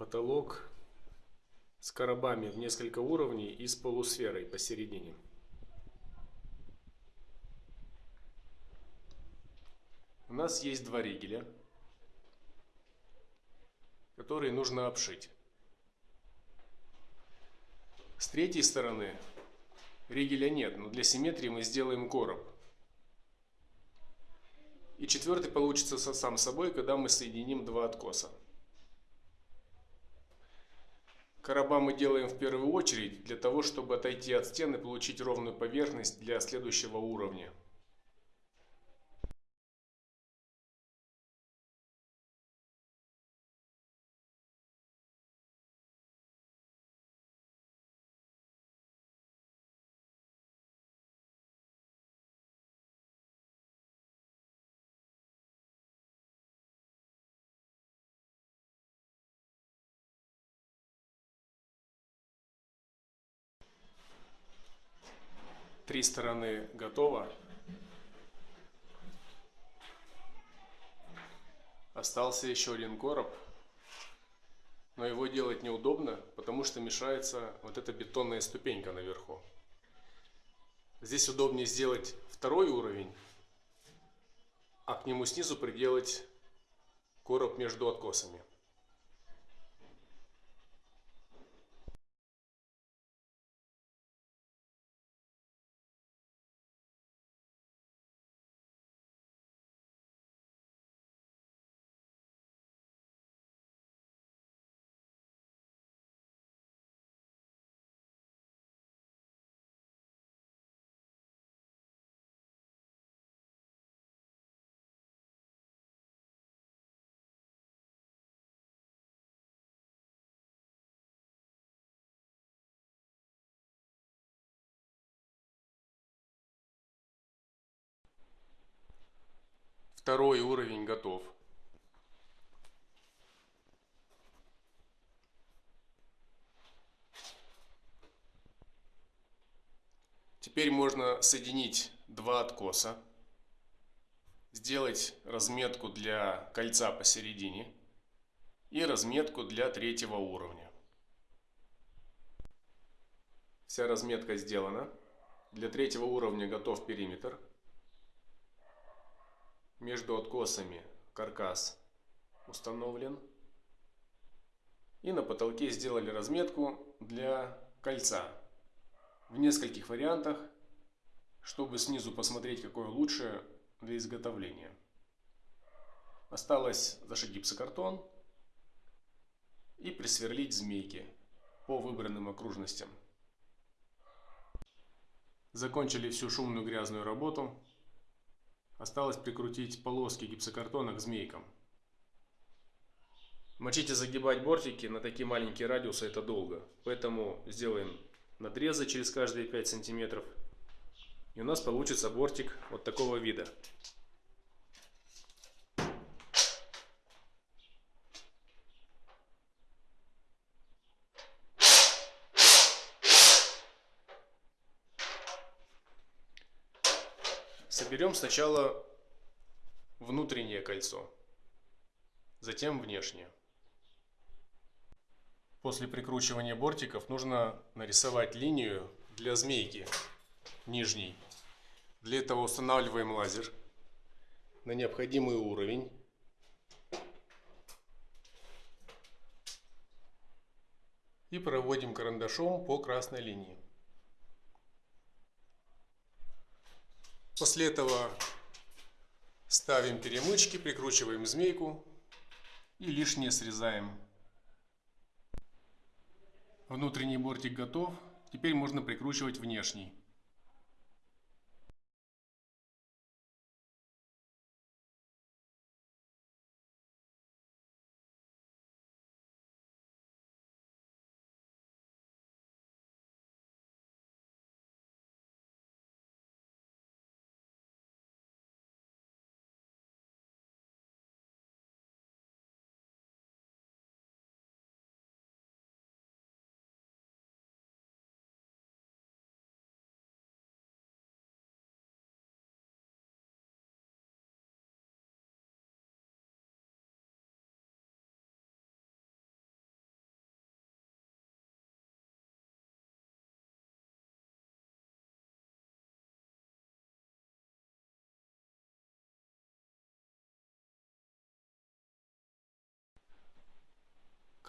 потолок с коробами в несколько уровней и с полусферой посередине. У нас есть два ригеля, которые нужно обшить. С третьей стороны ригеля нет, но для симметрии мы сделаем короб. И четвертый получится сам собой, когда мы соединим два откоса. Короба мы делаем в первую очередь для того, чтобы отойти от стены и получить ровную поверхность для следующего уровня. Три стороны готово. Остался еще один короб. Но его делать неудобно, потому что мешается вот эта бетонная ступенька наверху. Здесь удобнее сделать второй уровень, а к нему снизу приделать короб между откосами. Второй уровень готов. Теперь можно соединить два откоса, сделать разметку для кольца посередине и разметку для третьего уровня. Вся разметка сделана. Для третьего уровня готов периметр между откосами каркас установлен. И на потолке сделали разметку для кольца в нескольких вариантах, чтобы снизу посмотреть, какое лучше для изготовления. Осталось зашить гипсокартон и присверлить змейки по выбранным окружностям. Закончили всю шумную грязную работу. Осталось прикрутить полоски гипсокартона к змейкам. Мочить и загибать бортики на такие маленькие радиусы это долго. Поэтому сделаем надрезы через каждые 5 сантиметров. И у нас получится бортик вот такого вида. Соберем сначала внутреннее кольцо, затем внешнее. После прикручивания бортиков нужно нарисовать линию для змейки нижней. Для этого устанавливаем лазер на необходимый уровень. И проводим карандашом по красной линии. После этого ставим перемычки, прикручиваем змейку и лишнее срезаем. Внутренний бортик готов. Теперь можно прикручивать внешний.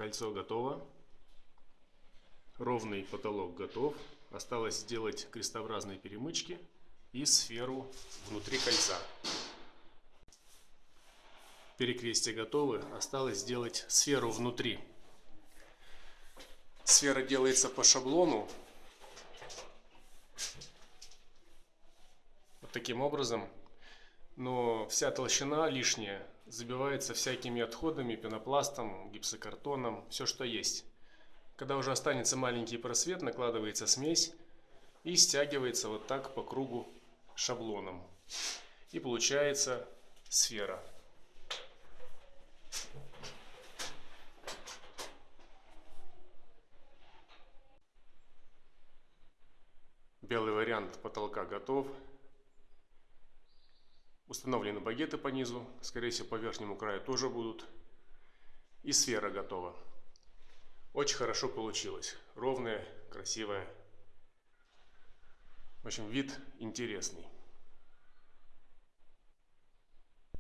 Кольцо готово. Ровный потолок готов. Осталось сделать крестообразные перемычки и сферу внутри кольца. Перекрестия готовы. Осталось сделать сферу внутри. Сфера делается по шаблону. Вот таким образом. Но вся толщина лишняя забивается всякими отходами, пенопластом, гипсокартоном, все что есть. Когда уже останется маленький просвет, накладывается смесь и стягивается вот так по кругу шаблоном. И получается сфера. Белый вариант потолка готов. Установлены багеты по низу, скорее всего по верхнему краю тоже будут. И сфера готова. Очень хорошо получилось. Ровная, красивая. В общем, вид интересный.